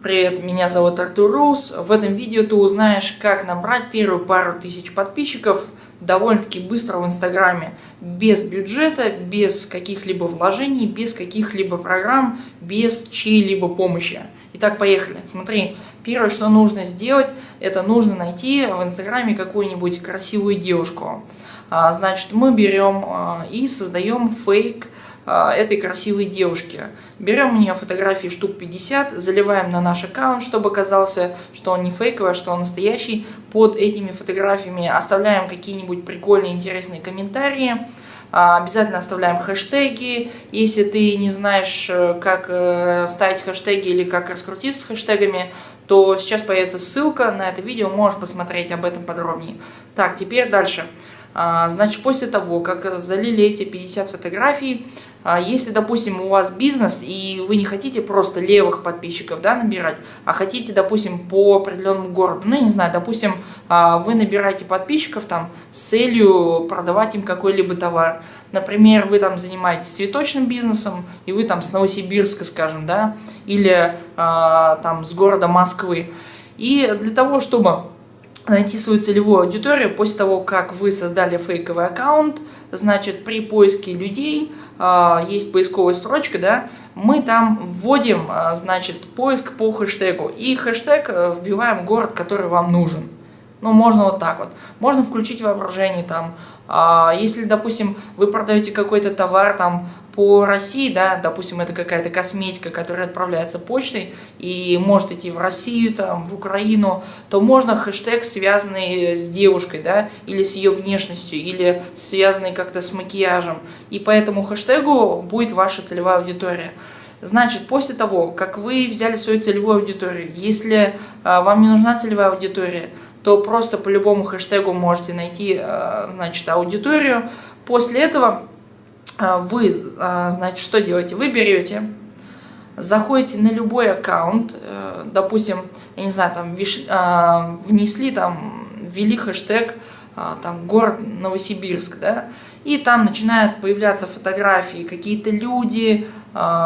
Привет, меня зовут Артур Рус. В этом видео ты узнаешь, как набрать первую пару тысяч подписчиков довольно-таки быстро в Инстаграме, без бюджета, без каких-либо вложений, без каких-либо программ, без чьей-либо помощи. Итак, поехали. Смотри, первое, что нужно сделать, это нужно найти в Инстаграме какую-нибудь красивую девушку. А, значит, мы берем а, и создаем фейк, этой красивой девушки. Берем у нее фотографии штук 50, заливаем на наш аккаунт, чтобы казался, что он не фейковый, а что он настоящий. Под этими фотографиями оставляем какие-нибудь прикольные, интересные комментарии. А, обязательно оставляем хэштеги. Если ты не знаешь, э, как э, ставить хэштеги или как раскрутиться с хэштегами, то сейчас появится ссылка на это видео, можешь посмотреть об этом подробнее. Так, теперь дальше. А, значит, после того, как залили эти 50 фотографий, а если, допустим, у вас бизнес, и вы не хотите просто левых подписчиков да, набирать, а хотите, допустим, по определенному городу, ну, не знаю, допустим, а, вы набираете подписчиков там с целью продавать им какой-либо товар. Например, вы там занимаетесь цветочным бизнесом, и вы там с Новосибирска, скажем, да, или а, там с города Москвы. И для того, чтобы найти свою целевую аудиторию после того, как вы создали фейковый аккаунт, значит, при поиске людей, э, есть поисковая строчка, да, мы там вводим, э, значит, поиск по хэштегу, и хэштег э, вбиваем город, который вам нужен. Ну, можно вот так вот. Можно включить воображение там. А, если, допустим, вы продаете какой-то товар там по России, да, допустим, это какая-то косметика, которая отправляется почтой и может идти в Россию, там, в Украину, то можно хэштег, связанный с девушкой, да, или с ее внешностью, или связанный как-то с макияжем. И по этому хэштегу будет ваша целевая аудитория. Значит, после того, как вы взяли свою целевую аудиторию, если а, вам не нужна целевая аудитория, то просто по любому хэштегу можете найти, а, значит, аудиторию. После этого а, вы, а, значит, что делаете? Вы берете, заходите на любой аккаунт, э, допустим, я не знаю, там внесли, там, ввели хэштег, там, город Новосибирск, да, и там начинают появляться фотографии, какие-то люди,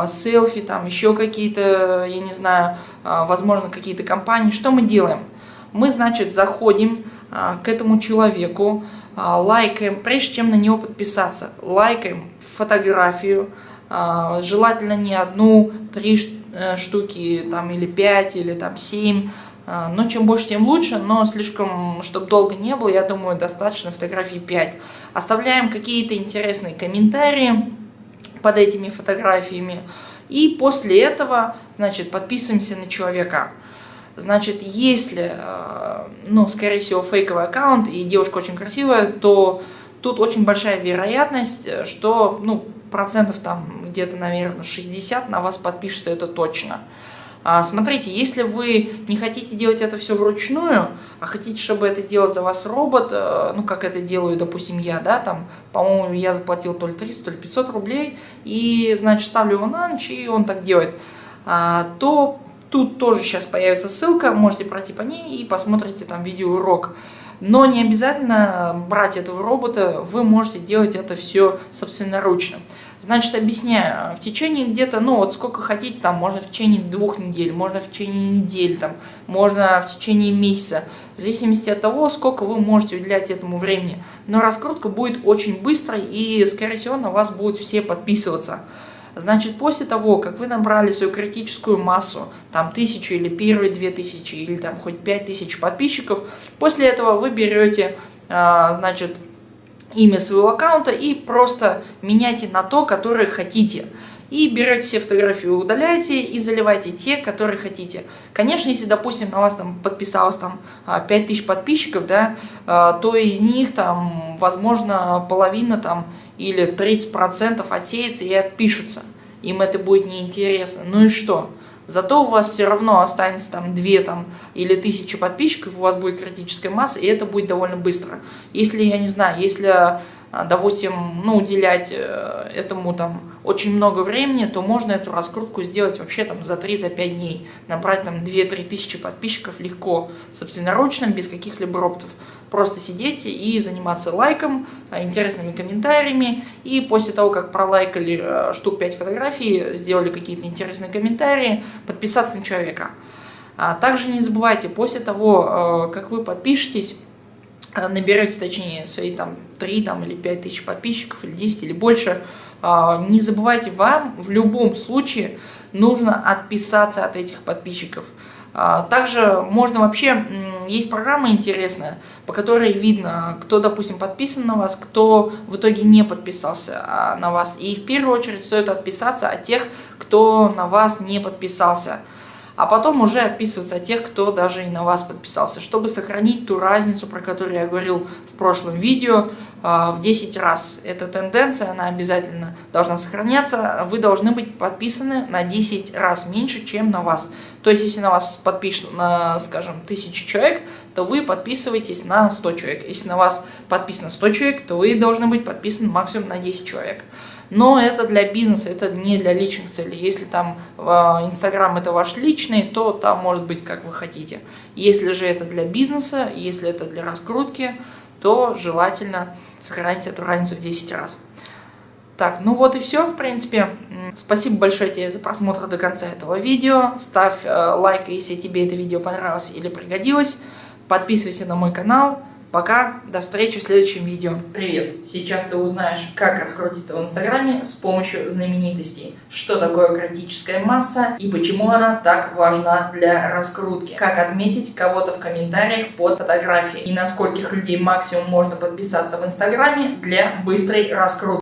селфи, там еще какие-то, я не знаю, возможно, какие-то компании. Что мы делаем? Мы, значит, заходим к этому человеку, лайкаем, прежде чем на него подписаться, лайкаем фотографию, а, желательно не одну, три э, штуки, там, или пять, или там семь, а, но чем больше, тем лучше, но слишком, чтобы долго не было, я думаю, достаточно фотографий 5. Оставляем какие-то интересные комментарии под этими фотографиями, и после этого, значит, подписываемся на человека. Значит, если, э, ну, скорее всего, фейковый аккаунт и девушка очень красивая, то тут очень большая вероятность, э, что ну, процентов там где-то, наверное, 60 на вас подпишется, это точно. А, смотрите, если вы не хотите делать это все вручную, а хотите, чтобы это делал за вас робот, э, ну, как это делаю, допустим, я, да, там, по-моему, я заплатил то ли 300, то ли 500 рублей, и, значит, ставлю его на ночь, и он так делает, а, то тут тоже сейчас появится ссылка, можете пройти по ней и посмотрите там видеоурок. Но не обязательно брать этого робота, вы можете делать это все собственноручно. Значит, объясняю, в течение где-то, ну вот сколько хотите, там можно в течение двух недель, можно в течение недели, там, можно в течение месяца, в зависимости от того, сколько вы можете уделять этому времени. Но раскрутка будет очень быстрой и, скорее всего, на вас будут все подписываться. Значит, после того, как вы набрали свою критическую массу, там тысячу или первые две тысячи, или там хоть пять тысяч подписчиков, после этого вы берете, а, значит, имя своего аккаунта и просто меняйте на то, которое хотите. И берете все фотографии, удаляете и заливайте те, которые хотите. Конечно, если, допустим, на вас там подписалось там 5000 а, подписчиков, да, а, то из них там, возможно, половина там или 30% отсеется и отпишутся. Им это будет неинтересно. Ну и что? Зато у вас все равно останется там 2 там, или 1000 подписчиков, у вас будет критическая масса, и это будет довольно быстро. Если, я не знаю, если, допустим, ну, уделять э, этому там очень много времени, то можно эту раскрутку сделать вообще там за 3-5 за дней. Набрать там 2-3 тысячи подписчиков легко, собственноручно, без каких-либо роботов. Просто сидеть и заниматься лайком, э, интересными комментариями. И после того, как пролайкали э, штук 5 фотографий, сделали какие-то интересные комментарии, подписаться на человека. А также не забывайте, после того, как вы подпишетесь, наберете, точнее, свои там 3 там, или 5 тысяч подписчиков, или 10, или больше, не забывайте, вам в любом случае нужно отписаться от этих подписчиков. А, также можно вообще, есть программа интересная, по которой видно, кто, допустим, подписан на вас, кто в итоге не подписался а, на вас. И в первую очередь стоит отписаться от тех, кто на вас не подписался а потом уже отписываться от тех, кто даже и на вас подписался, чтобы сохранить ту разницу, про которую я говорил в прошлом видео, а, в 10 раз. Эта тенденция, она обязательно должна сохраняться. Вы должны быть подписаны на 10 раз меньше, чем на вас. То есть, если на вас подписано, скажем, 1000 человек, то вы подписываетесь на 100 человек. Если на вас подписано 100 человек, то вы должны быть подписаны максимум на 10 человек. Но это для бизнеса, это не для личных целей. Если там а, Инстаграм это ваш личный, то там может быть как вы хотите. Если же это для бизнеса, если это для раскрутки, то желательно сохранить эту разницу в 10 раз. Так, ну вот и все, в принципе. Спасибо большое тебе за просмотр до конца этого видео. Ставь э, лайк, если тебе это видео понравилось или пригодилось. Подписывайся на мой канал. Пока, до встречи в следующем видео. Привет! Сейчас ты узнаешь, как раскрутиться в Инстаграме с помощью знаменитостей. Что такое критическая масса и почему она так важна для раскрутки. Как отметить кого-то в комментариях под фотографией. И на скольких людей максимум можно подписаться в Инстаграме для быстрой раскрутки.